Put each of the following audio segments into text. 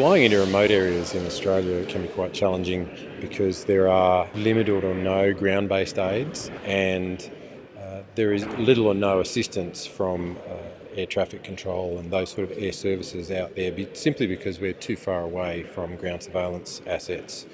Flying into remote areas in Australia can be quite challenging because there are limited or no ground based aids and uh, there is little or no assistance from uh, air traffic control and those sort of air services out there simply because we're too far away from ground surveillance assets.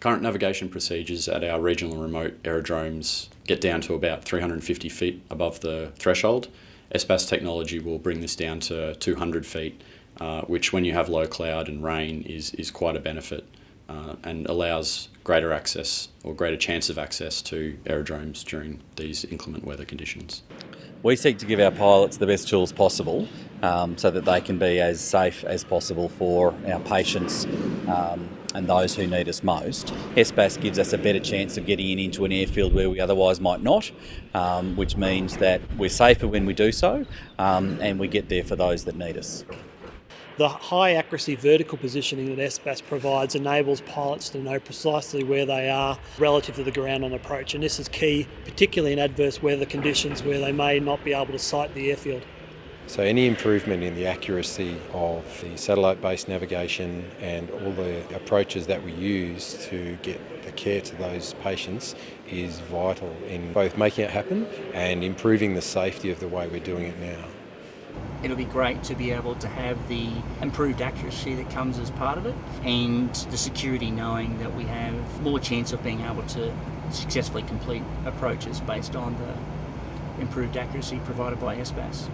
Current navigation procedures at our regional remote aerodromes get down to about 350 feet above the threshold. SBAS technology will bring this down to 200 feet uh, which when you have low cloud and rain is, is quite a benefit uh, and allows greater access or greater chance of access to aerodromes during these inclement weather conditions. We seek to give our pilots the best tools possible um, so that they can be as safe as possible for our patients um, and those who need us most. SBAS gives us a better chance of getting in into an airfield where we otherwise might not, um, which means that we're safer when we do so um, and we get there for those that need us. The high accuracy vertical positioning that SBAS provides enables pilots to know precisely where they are relative to the ground on approach and this is key particularly in adverse weather conditions where they may not be able to sight the airfield. So any improvement in the accuracy of the satellite-based navigation and all the approaches that we use to get the care to those patients is vital in both making it happen and improving the safety of the way we're doing it now it'll be great to be able to have the improved accuracy that comes as part of it and the security knowing that we have more chance of being able to successfully complete approaches based on the improved accuracy provided by SBAS.